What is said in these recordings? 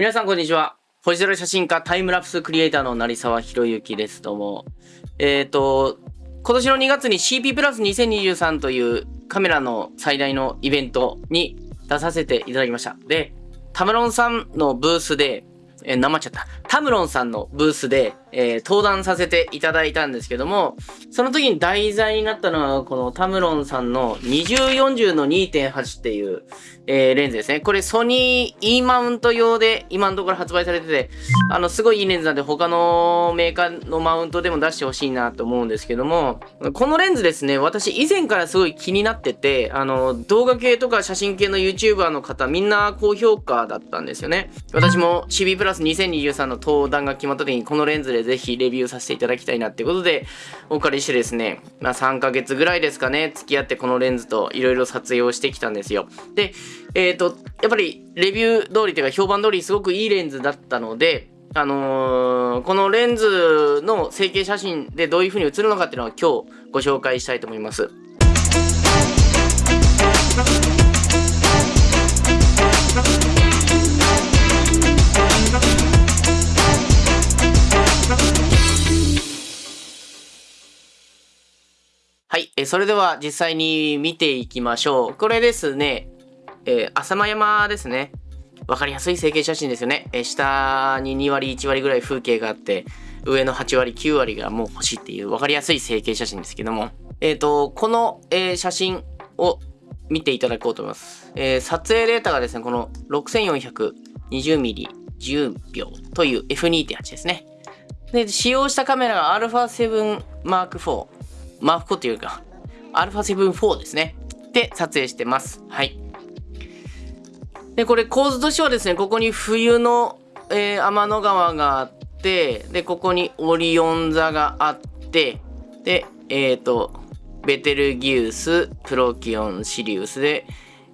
皆さんこんにちは。星空写真家タイムラプスクリエイターの成沢博之です。どうも。えっ、と、今年の2月に CP プラス2023というカメラの最大のイベントに出させていただきました。で、タムロンさんのブースで、えー、なまっちゃった。タムロンさんのブースで、えー、登壇させていただいたんですけども、その時に題材になったのは、このタムロンさんの2040の2.8っていう、えー、レンズですね。これソニー E マウント用で今のところ発売されてて、あの、すごいいいレンズなんで他のメーカーのマウントでも出してほしいなと思うんですけども、このレンズですね、私以前からすごい気になってて、あの、動画系とか写真系の YouTuber の方みんな高評価だったんですよね。私も CB プラス2023の登壇が決まった時にこのレンズでぜひレビューさせていただきたいなっていうことで、お借りしてですね、まあ3ヶ月ぐらいですかね、付き合ってこのレンズといろいろ撮影をしてきたんですよ。で、えっ、ー、と、やっぱりレビュー通りというか評判通りすごくいいレンズだったので、あのー、このレンズの成形写真でどういう風に映るのかっていうのは今日ご紹介したいと思います。え、それでは実際に見ていきましょう。これですね、えー、浅間山ですね。わかりやすい成形写真ですよね。えー、下に2割、1割ぐらい風景があって、上の8割、9割がもう星っていうわかりやすい成形写真ですけども、えっ、ー、と、この、え、写真を見ていただこうと思います。え、撮影データがですね、この 6420mm10 秒という F2.8 ですね。で、使用したカメラが α7 Mark IV。マーク4というか、α7 4ですね。で、撮影してます。はい。で、これ構図としてはですね、ここに冬の、えー、天の川があって、で、ここにオリオン座があって、で、えっ、ー、と、ベテルギウス、プロキオン、シリウスで、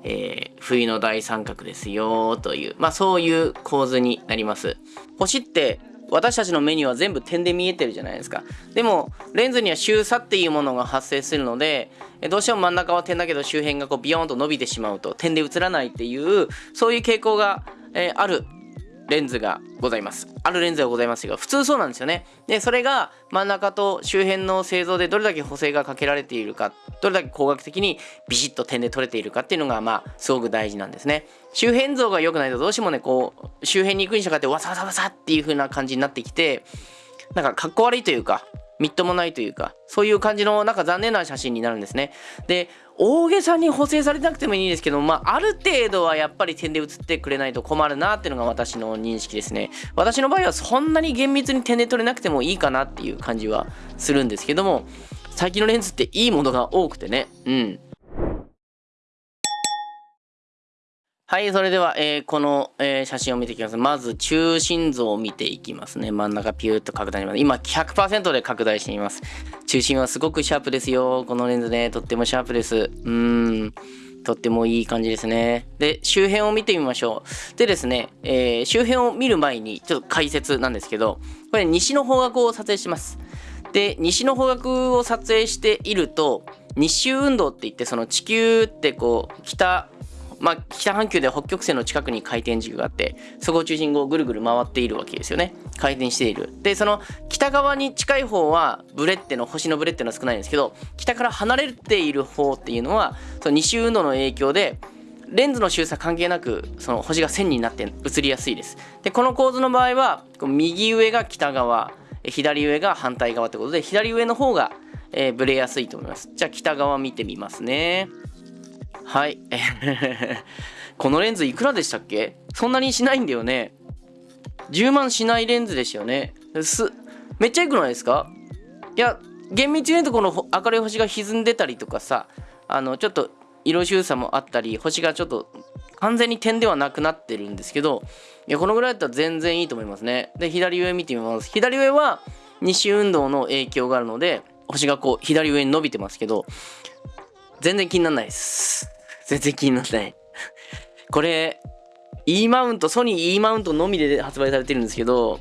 えー、冬の大三角ですよという、まあそういう構図になります。星って私たちの目には全部点で見えてるじゃないですか。でもレンズには周差っていうものが発生するのでどうしても真ん中は点だけど周辺がこうビヨーンと伸びてしまうと点で映らないっていうそういう傾向が、え、ある。レンズがございます。あるレンズがございますが、普通そうなんですよね。で、それが真ん中と周辺の製造でどれだけ補正がかけられているか、どれだけ工学的にビシッと点で取れているかっていうのが、まあ、すごく大事なんですね。周辺像が良くないとどうしてもね、こう、周辺に行くに従ってわさわさわさっていう風な感じになってきて、なんかかっこ悪いというか、みっともないというか、そういう感じのなんか残念な写真になるんですね。で、大げさに補正されなくてもいいんですけど、まあ、ある程度はやっぱり点で写ってくれないと困るなっていうのが私の認識ですね。私の場合はそんなに厳密に点で取れなくてもいいかなっていう感じはするんですけども、最近のレンズっていいものが多くてね、うん。はい、それでは、えー、この、えー、写真を見ていきます。まず、中心像を見ていきますね。真ん中ピューッと拡大します。今、100%で拡大しています。中心はすごくシャープですよ。このレンズね、とってもシャープです。うーん。とってもいい感じですね。で、周辺を見てみましょう。でですね、えー、周辺を見る前に、ちょっと解説なんですけど、これ西の方角を撮影します。で、西の方角を撮影していると、日周運動って言って、その地球ってこう、北、まあ、北半球で北極星の近くに回転軸があってそこを中心にぐるぐる回っているわけですよね。回転している。でその北側に近い方はブレッテの星のブレッテの少ないんですけど北から離れている方っていうのはその二周運動の影響でレンズの周差関係なくその星が線になって映りやすいです。でこの構図の場合は右上が北側左上が反対側ってことで左上の方が、えー、ブレやすいと思います。じゃあ北側見てみますね。はい。このレンズいくらでしたっけ？そんなにしないんだよね。10万しないレンズですよね。す、めっちゃ良くないですか？いや、厳密に言うとこの明るい星が歪んでたりとかさ、あの、ちょっと色周差もあったり、星がちょっと完全に点ではなくなってるんですけど、いや、このぐらいだったら全然いいと思いますね。で、左上見てみます。左上は西運動の影響があるので、星がこう左上に伸びてますけど、全然気にならないです。全然気にならない。これ、E マウント、ソニー E マウントのみで発売されてるんですけど、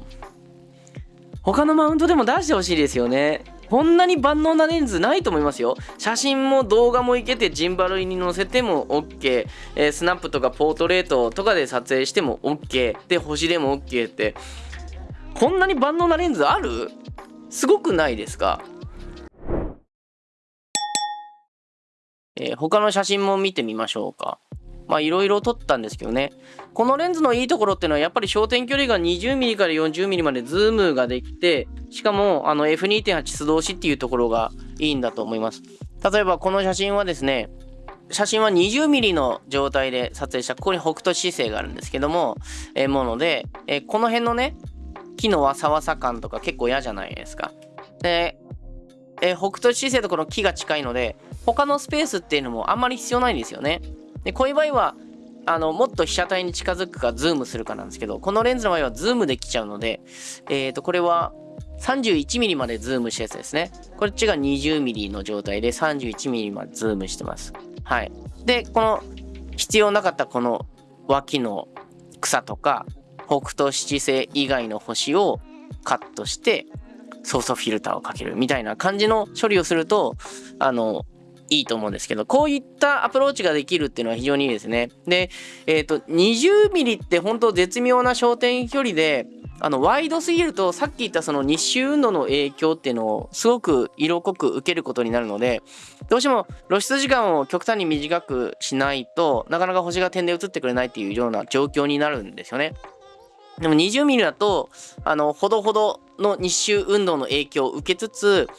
他のマウントでも出してほしいですよね。こんなに万能なレンズないと思いますよ。写真も動画もいけて、ジンバルに載せても OK、えー、スナップとかポートレートとかで撮影しても OK、で、星でも OK って、こんなに万能なレンズある？すごくないですか？えー、他の写真も見てみましょうか。まあいろいろ撮ったんですけどね。このレンズのいいところっていうのはやっぱり焦点距離が 20mm から 40mm までズームができて、しかもあの F2.8 素通しっていうところがいいんだと思います。例えばこの写真はですね、写真は 20mm の状態で撮影した、ここに北斗七星があるんですけども、えー、もので、えー、この辺のね、木のわさわさ感とか結構嫌じゃないですか。で、えー、北斗七星とこの木が近いので、他のスペースっていうのもあんまり必要ないんですよね。でこういう場合はあのもっと被写体に近づくかズームするかなんですけどこのレンズの場合はズームできちゃうので、えー、とこれは 31mm までズームしたやつですね。こっちが 20mm の状態で 31mm までズームしてます。はい。でこの必要なかったこの脇の草とか北斗七星以外の星をカットしてソフトフィルターをかけるみたいな感じの処理をするとあのいいと思うんですけど、こういったアプローチができるっていうのは非常にいいですね。で、えっ、ー、と、20ミリって本当絶妙な焦点距離で、あの、ワイドすぎると、さっき言ったその日周運動の影響っていうのをすごく色濃く受けることになるので、どうしても露出時間を極端に短くしないとなかなか星が点で映ってくれないっていうような状況になるんですよね。でも20ミリだと、あの、ほどほどの日周運動の影響を受けつつ、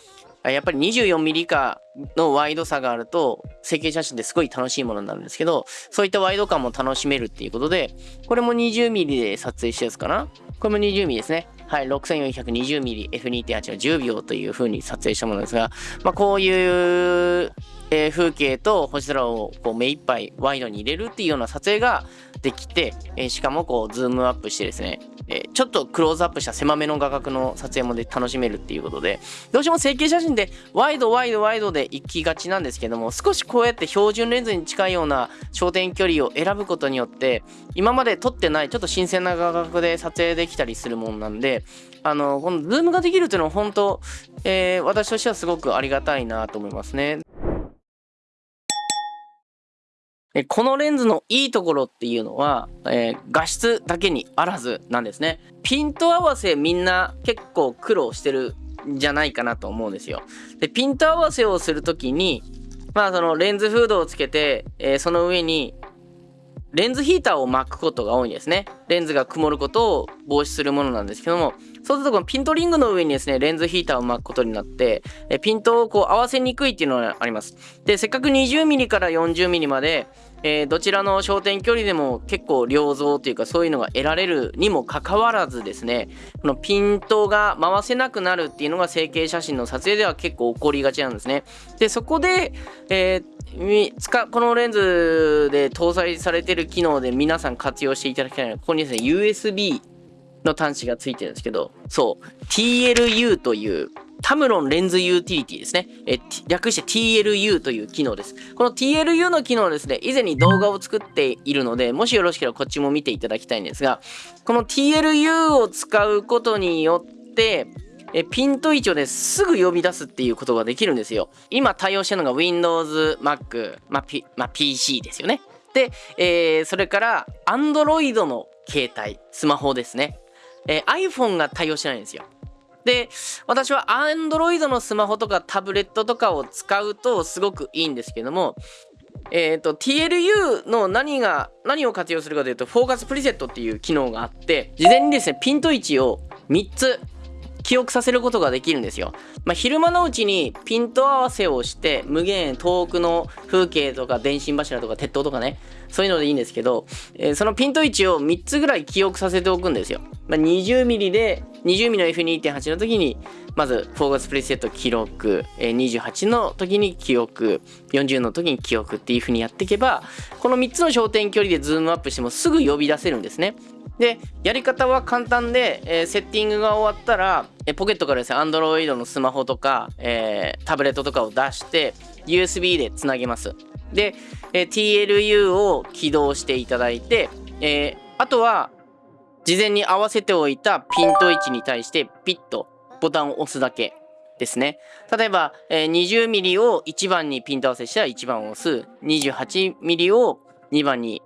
やっぱり 24mm 以下のワイドさがあると星景写真ですごい楽しいものになるんですけどそういったワイド感も楽しめるっていうことでこれも 20mm で撮影したやつかな。これも 20mm ですね。はい 6420mm F2.8 は10秒という風に撮影したものですがまあこういうえー、風景と星空をこう目いっぱいワイドに入れるっていうような撮影ができて、えー、しかもこうズームアップしてですね、えー、ちょっとクローズアップした狭めの画角の撮影もで楽しめるっていうことでどうしても星景写真でワイドワイドワイドで行きがちなんですけども少しこうやって標準レンズに近いような焦点距離を選ぶことによって今まで撮ってないちょっと新鮮な画角で撮影できたりするもんなんであのこのズームができるっていうのは本当、えー、私としてはすごくありがたいなと思いますね。このレンズのいいところっていうのは、えー、画質だけにあらずなんですね。ピント合わせみんな結構苦労してるんじゃないかなと思うんですよ。で、ピント合わせをするときに、まあそのレンズフードをつけて、えー、その上にレンズヒーターを巻くことが多いんですね。レンズが曇ることを防止するものなんですけども、そうするとこのピントリングの上にですね、レンズヒーターを巻くことになって、えピントをこう合わせにくいっていうのがあります。で、せっかく 20mm から 40mm まで、えー、どちらの焦点距離でも結構良像というかそういうのが得られるにもかかわらずですねこのピントが回せなくなるっていうのが成形写真の撮影では結構起こりがちなんですね。でそこで、えー、使このレンズで搭載されてる機能で皆さん活用していただきたいのはここにですね USB の端子がついてるんですけどそう TLU というタムロンレンズユーティリティですね。え略して TLU という機能です。この TLU の機能ですね、以前に動画を作っているので、もしよろしければこっちも見ていただきたいんですが、この TLU を使うことによって、えピント位置をね、すぐ呼び出すっていうことができるんですよ。今対応してるのが Windows、Mac、まあ、P まあ、PC ですよね。で、えー、それから Android の携帯、スマホですね。えー、iPhone が対応してないんですよ。で、私は Android のスマホとかタブレットとかを使うとすごくいいんですけども、えっ、ー、と、TLU の何が、何を活用するかというと、フォーカスプリセットっていう機能があって、事前にですね、ピント位置を3つ記憶させることができるんですよ。まあ、昼間のうちにピント合わせをして無限遠くの風景とか電信柱とか鉄塔とかねそういうのでいいんですけど、えー、そのピント位置を3つぐらい記憶させておくんですよ。まあ、20mm で 20mm の F2.8 の時にまずフォーカスプレセット記録、え、28の時に記憶40の時に記憶っていう風にやっていけばこの3つの焦点距離でズームアップしてもすぐ呼び出せるんですね。で、やり方は簡単で、えー、セッティングが終わったら、え、ポケットからですね、Android のスマホとか、えー、タブレットとかを出して、USB でつなげます。で、え TLU を起動していただいて、えあとは、事前に合わせておいたピント位置に対してピッとボタンを押すだけ。ですね。例えば、えー、20mm を1番にピント合わせしたら1番を押す。28mm を2番に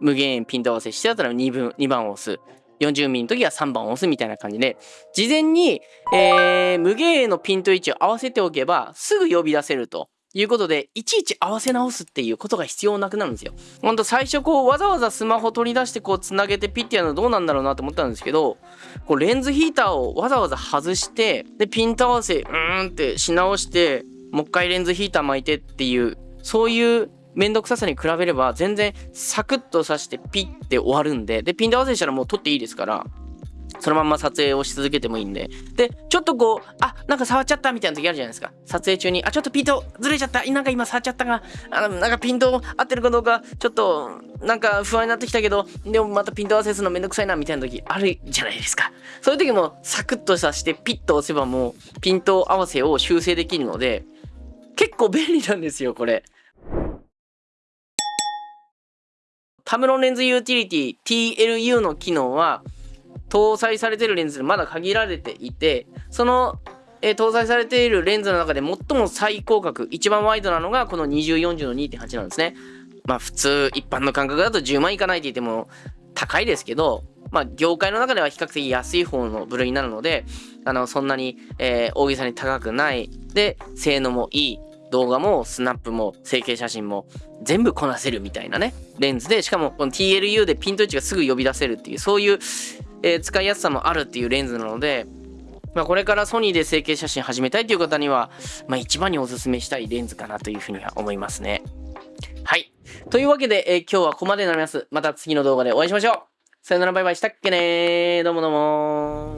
無限ピント合わせしてたら 2, 分2番を押す。40ミリの時は3番を押すみたいな感じで、事前に、えー、無限円のピント位置を合わせておけば、すぐ呼び出せると。いうことで、いちいち合わせ直すっていうことが必要なくなるんですよ。ほんと最初こうわざわざスマホ取り出してこうつなげてピッてやるのどうなんだろうなと思ったんですけど、こうレンズヒーターをわざわざ外して、で、ピント合わせ、うーんってし直して、もう一回レンズヒーター巻いてっていう、そういうめんどくささに比べれば全然サクッと刺してピッて終わるんで、で、ピント合わせしたらもう撮っていいですから、そのまま撮影をし続けてもいいんで。で、ちょっとこう、あ、なんか触っちゃったみたいな時あるじゃないですか。撮影中に、あ、ちょっとピントずれちゃった。なんか今触っちゃったが、あの、なんかピント合ってるかどうか、ちょっと、なんか不安になってきたけど、でもまたピント合わせするのめんどくさいなみたいな時あるじゃないですか。そういう時もサクッとさしてピッと押せばもうピント合わせを修正できるので、結構便利なんですよ、これ。タムロンレンズユーティリティ TLU の機能は搭載されているレンズでまだ限られていてその、えー、搭載されているレンズの中で最も最広角一番ワイドなのがこの2040の2.8なんですね。まあ普通一般の感覚だと10万いかないって言っても高いですけどまあ業界の中では比較的安い方の部類になるのであのそんなに、えー、大げさに高くない。で性能もいい。動画もスナップも成形写真も全部こなせるみたいなねレンズでしかもこの TLU でピント位置がすぐ呼び出せるっていうそういうえー、使いやすさもあるっていうレンズなので、まあ、これからソニーで成形写真始めたいという方には、まあ、一番におすすめしたいレンズかなというふうには思いますね。はい。というわけで、えー、今日はここまでになります。また次の動画でお会いしましょう。さよならバイバイしたっけねー。どうもどうも